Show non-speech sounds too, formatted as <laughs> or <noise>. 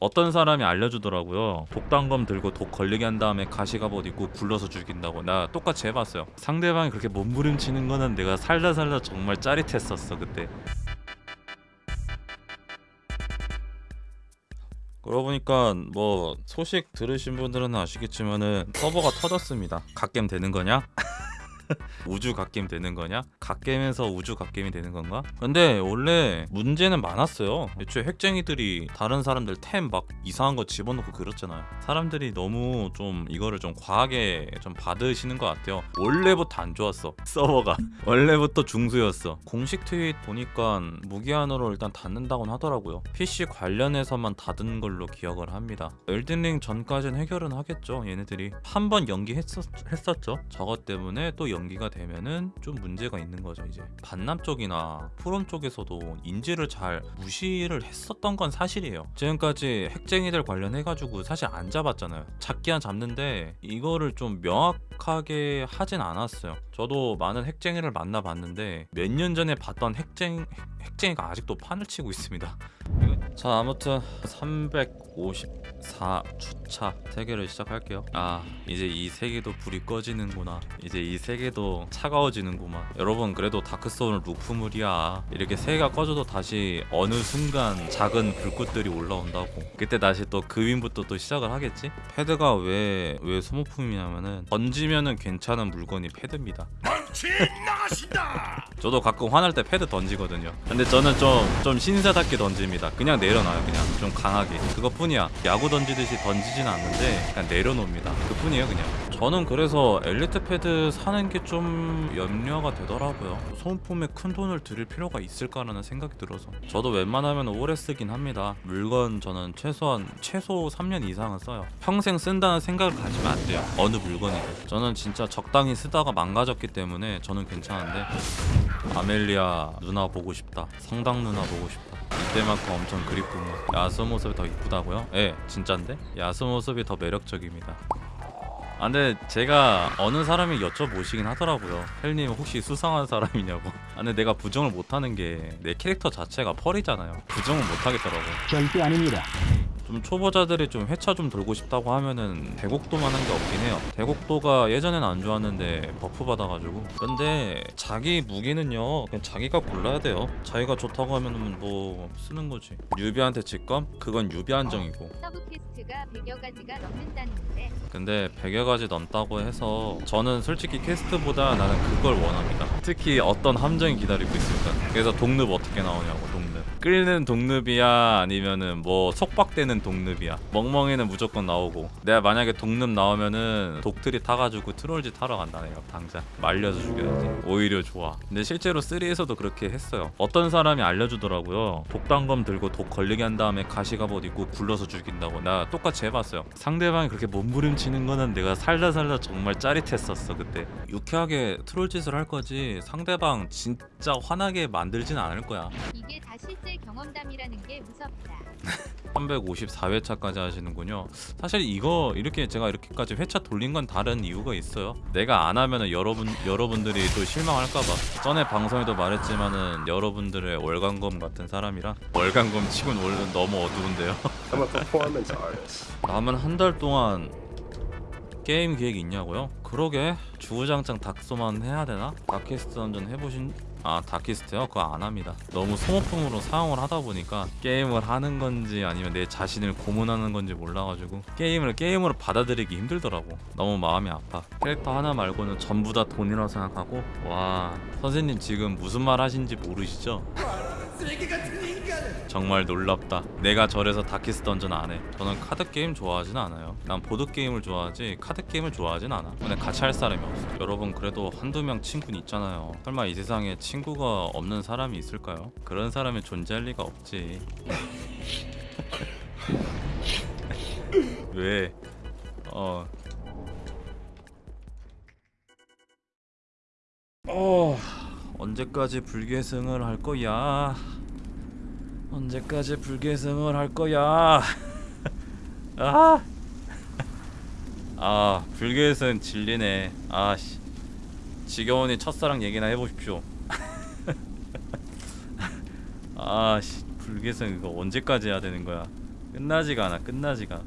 어떤 사람이 알려주더라고요. 독단검 들고 독 걸리게 한 다음에 가시갑옷 입고 굴러서 죽인다고. 나 똑같이 해봤어요. 상대방이 그렇게 몸부림치는 거는 내가 살다 살다 정말 짜릿했었어 그때. 그러고 보니까 뭐 소식 들으신 분들은 아시겠지만은 서버가 터졌습니다. 갓겜 되는 거냐? <laughs> <laughs> 우주 갓겜 되는 거냐? 갓겜에서 우주 갓겜이 되는 건가? 근데 원래 문제는 많았어요. 애초에 핵쟁이들이 다른 사람들 템 막 이상한 거 집어넣고 그렇잖아요. 사람들이 너무 좀 이거를 좀 과하게 좀 받으시는 것 같아요. 원래부터 안 좋았어. 서버가 <laughs> 원래부터 중수였어. 공식 트윗 보니까 무기한으로 일단 닫는다고는 하더라고요. PC 관련해서만 닫은 걸로 기억을 합니다. 엘든링 전까지는 해결은 하겠죠. 얘네들이 한 번 연기했었 했었죠. 저것 때문에 또 연 기가 되면은 좀 문제가 있는 거죠 이제. 반남 쪽이나 프롬 쪽에서도 인지를 잘 무시를 했었던 건 사실이에요. 지금까지 핵쟁이들 관련해 가지고 사실 안 잡았잖아요. 잡기한 잡는데 이거를 좀 명확하게 하진 않았어요. 저도 많은 핵쟁이를 만나봤는데 몇 년 전에 봤던 핵쟁, 핵쟁이가 아직도 판을 치고 있습니다. 자 아무튼 354주차 세계를 시작할게요. 아 이제 이 세계도 불이 꺼지는구나. 이제 이 세계도 차가워지는구만. 여러분 그래도 다크소울 루프물이야. 이렇게 세계가 꺼져도 다시 어느 순간 작은 불꽃들이 올라온다고. 그때 다시 또 그윈부터 또 시작을 하겠지? 패드가 왜 왜 소모품이냐면은 던지면은 괜찮은 물건이 패드입니다 나가신다. 저도 가끔 화날 때 패드 던지거든요. 근데 저는 좀, 좀 신사답게 던집니다. 그냥 내려놔요 그냥. 좀 강하게. 그것뿐이야. 야구 던지듯이 던지진 않는데 그냥 내려놓습니다. 그뿐이에요 그냥 저는 그래서 엘리트 패드 사는 게 좀 염려가 되더라고요. 소모품에 큰 돈을 들일 필요가 있을까라는 생각이 들어서. 저도 웬만하면 오래 쓰긴 합니다. 물건 저는 최소한 최소 3년 이상은 써요. 평생 쓴다는 생각을 가지면 안 돼요. 어느 물건이든. 저는 진짜 적당히 쓰다가 망가졌기 때문에 저는 괜찮은데. 아멜리아 누나 보고 싶다. 성당 누나 보고 싶다. 이때만큼 엄청 그립군요 야수 모습이 더 이쁘다고요? 예 진짠데? 야수 모습이 더 매력적입니다 아 근데 제가 어느 사람이 여쭤보시긴 하더라고요. 헬님 혹시 수상한 사람이냐고. 아 근데 내가 부정을 못하는 게 내 캐릭터 자체가 펄이잖아요. 부정을 못하겠더라고 절대 아닙니다. 좀 초보자들이 좀 회차 좀 돌고 싶다고 하면은 대곡도만 한 게 없긴 해요. 대곡도가 예전엔 안 좋았는데 buff 받아가지고. 근데 자기 무기는요 그냥 자기가 골라야 돼요. 자기가 좋다고 하면은 뭐 쓰는 거지. 유비한테 직검? 그건 유비 한정이고. sub quest가 100여 가지가 넘는다는데. 근데 100여 가지 넘다고 해서 저는 솔직히 quest보다 나는 그걸 원합니다. 특히 어떤 함정이 기다리고 있을까. 그래서 독늪 어떻게 나오냐고 끓는 독늪이야 아니면은 뭐 속박되는 독늪이야? 멍멍이는 무조건 나오고. 내가 만약에 독늪 나오면은 독tree 타가지고 troll짓 하러 간다 내가 당장. 말려서 죽여야지. 오히려 좋아. 근데 실제로 3에서도 그렇게 했어요. 어떤 사람이 알려주더라고요. 독단검 들고 독 걸리게 한 다음에 가시갑옷 입고 굴러서 죽인다고. 나 똑같이 해봤어요. 상대방이 그렇게 몸부림치는 거는 내가 살다 살다 정말 짜릿했었어 그때. 유쾌하게 troll짓을 할 거지 상대방 진짜 화나게 만들진 않을 거야. 이게 다 실제 경험담이라는 게 무섭다. <laughs> 354회차까지 하시는군요. 사실 이거 이렇게 제가 이렇게까지 회차 돌린 건 다른 이유가 있어요. 내가 안 하면은 여러분 여러분들이 또 실망할까봐. 전에 방송에도 말했지만은 여러분들의 월간검 같은 사람이라 월간검 치곤 원래 너무 어두운데요. <laughs> 남은 한 달 동안 게임 계획 있냐고요? 그러게 주구장창 닥소만 해야 되나? 다키스트 던전 해보신 아 다키스트요? 그거 안 합니다 너무 소모품으로 사용을 하다 보니까 게임을 하는 건지 아니면 내 자신을 고문하는 건지 몰라가지고 게임을 게임으로 받아들이기 힘들더라고 너무 마음이 아파 캐릭터 하나 말고는 전부 다 돈이라고 생각하고 와 선생님 지금 무슨 말 하신지 모르시죠? 정말 놀랍다. 내가 저래서 다키스트 던전 안 해. 저는 카드 게임 좋아하진 않아요. 난 보드 게임을 좋아하지 카드 게임을 좋아하진 않아. 근데 같이 할 사람이 없어. 여러분 그래도 한두 명 친구는 있잖아요. 설마 이 세상에 친구가 없는 사람이 있을까요? 그런 사람이 존재할 리가 없지. <laughs> 왜? 어. 어. 언제까지 불계승을 할 거야? 언제까지 불계승을 할 거야? <laughs> 아, 아 불계승 질리네. 아씨, 지겨우니 첫사랑 얘기나 해보십시오. <laughs> 아씨, 불계승 이거 언제까지 해야 되는 거야? 끝나지가 않아 끝나지가